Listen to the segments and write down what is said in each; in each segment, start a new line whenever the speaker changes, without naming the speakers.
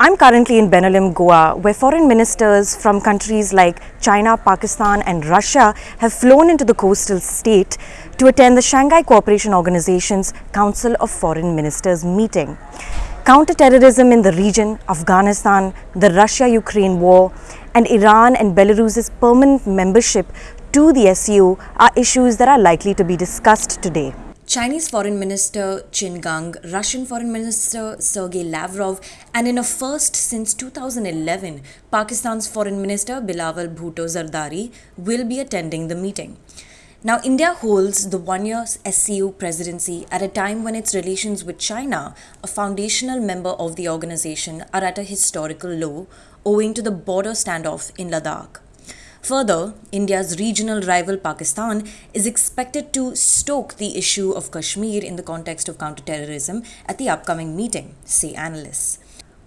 I'm currently in Benaulim, Goa, where foreign ministers from countries like China, Pakistan, and Russia have flown into the coastal state to attend the Shanghai Cooperation Organization's Council of Foreign Ministers meeting. Counter-terrorism in the region, Afghanistan, the Russia-Ukraine war, and Iran and Belarus's permanent membership to the SCO are issues that are likely to be discussed today. Chinese Foreign Minister Qin Gang, Russian Foreign Minister Sergei Lavrov, and in a first since 2011, Pakistan's Foreign Minister Bilawal Bhutto Zardari will be attending the meeting. Now, India holds the one year SCO presidency at a time when its relations with China, a foundational member of the organization, are at a historical low owing to the border standoff in Ladakh. Further, India's regional rival Pakistan is expected to stoke the issue of Kashmir in the context of counterterrorism at the upcoming meeting, say analysts.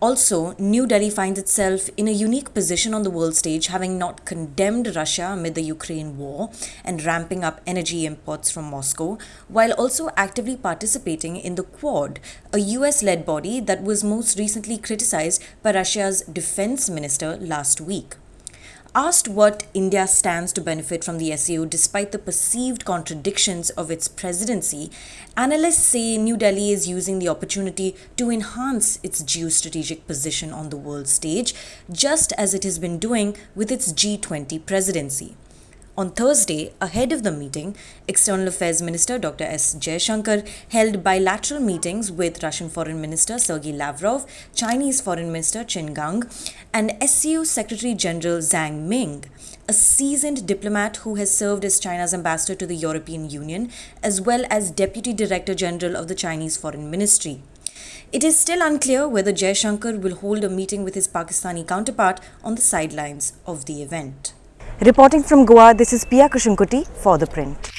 Also, New Delhi finds itself in a unique position on the world stage, having not condemned Russia amid the Ukraine war and ramping up energy imports from Moscow, while also actively participating in the Quad, a US led body that was most recently criticized by Russia's defense minister last week. Asked what India stands to benefit from the SCO despite the perceived contradictions of its presidency, analysts say New Delhi is using the opportunity to enhance its geostrategic position on the world stage, just as it has been doing with its G20 presidency. On Thursday, ahead of the meeting, External Affairs Minister Dr. S. Jaishankar held bilateral meetings with Russian Foreign Minister Sergei Lavrov, Chinese Foreign Minister Qin Gang, and SCO Secretary General Zhang Ming, a seasoned diplomat who has served as China's ambassador to the European Union, as well as Deputy Director General of the Chinese Foreign Ministry. It is still unclear whether Jaishankar will hold a meeting with his Pakistani counterpart on the sidelines of the event. Reporting from Goa, this is Pia Kushankuti for The Print.